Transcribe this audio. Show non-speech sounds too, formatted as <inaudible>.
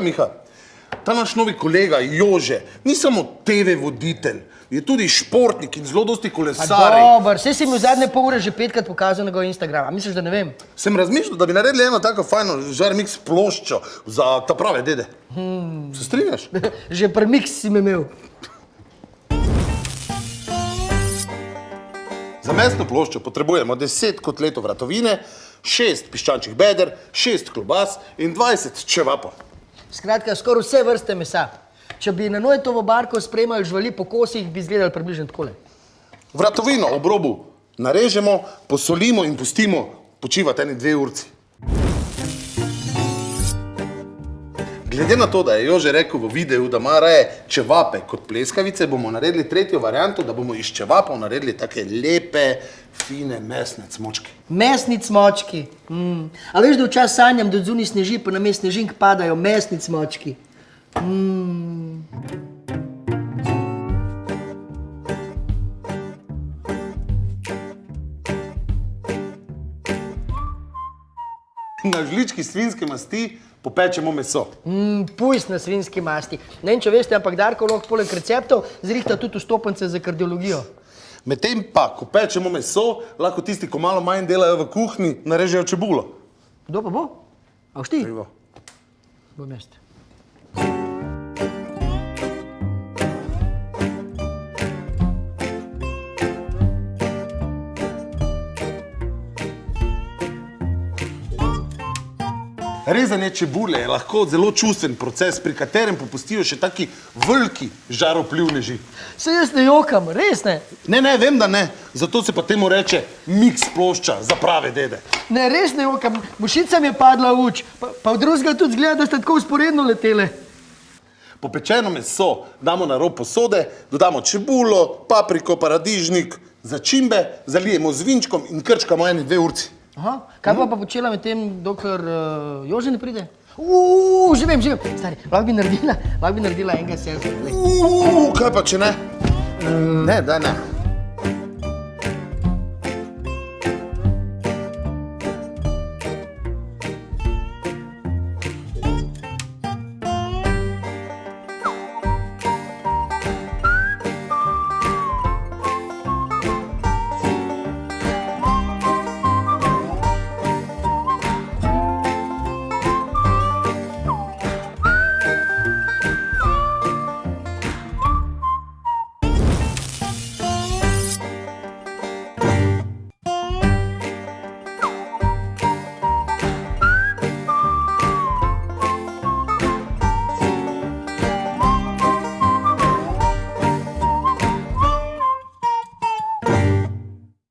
Glej, Miha, ta naš novi kolega Jože ni samo TV voditelj, je tudi športnik in zelo dosti Pa kolesarij. Dober, saj si mi v zadnje pol ure že petkrat pokazal na Instagram. Misliš, da ne vem? Sem razmišljal, da bi naredili eno tako fajno žarmix ploščo za ta prave dede. Se strinjaš? <laughs> že premiks si me imel. Za mesno ploščo potrebujemo 10 kotletov vratovine, 6 piščančjih beder, 6 klobas in 20 čevapov. Skratka, skoraj vse vrste mesa. Če bi na Nojtovo barko spremljali živali po kosih, bi izgledali približno takole. Vratovino ob robu narežemo, posolimo in pustimo počivati eni dve urci. Glede na to, da je Jože rekel v videu, da ima raje čevape kot pleskavice, bomo naredili tretjo varianto, da bomo iz čevapov naredili take lepe, fine mesne cmočke. Mesni cmočki. Mm. A veš, da včasih sanjam, da zunaj sneži, pa na mest snežink padajo mesni cmočki. Na žlički svinjske masti popečemo meso. Mm, pujs na svinjski masti. Ne vem, če veste, ampak Darko lahko poleg receptov zrihta tudi vstopnice za kardiologijo. Medtem pa, ko pečemo meso, lahko tisti, ko malo manj delajo v kuhinji, narežejo čebulo. Kdo pa bo? A všti? Evo. Bom jaz. Rezanje čebule je lahko zelo čustven proces, pri katerem popustijo še taki veliki žaroplivneži. Se jaz ne jokam, res ne. Ne, ne, vem, da ne, zato se pa temu reče miks plošča za prave dede. Ne, res ne jokam. Mušica mi je padla v uč, pa, pa v drugega tudi zgleda, da ste tako usporedno letele. Popečeno meso damo na rob posode, dodamo čebulo, papriko, paradižnik, začimbe, zalijemo z vinčkom in krčkamo eni dve urci. Aha, kaj pa pa počela med tem, dokler uh, Jože ne pride? Uuu, že vem, že vem. Stari, lahko bi naredila, lahko bi naredila enega selfie. Uuu, kaj pa če ne? Ne, da ne.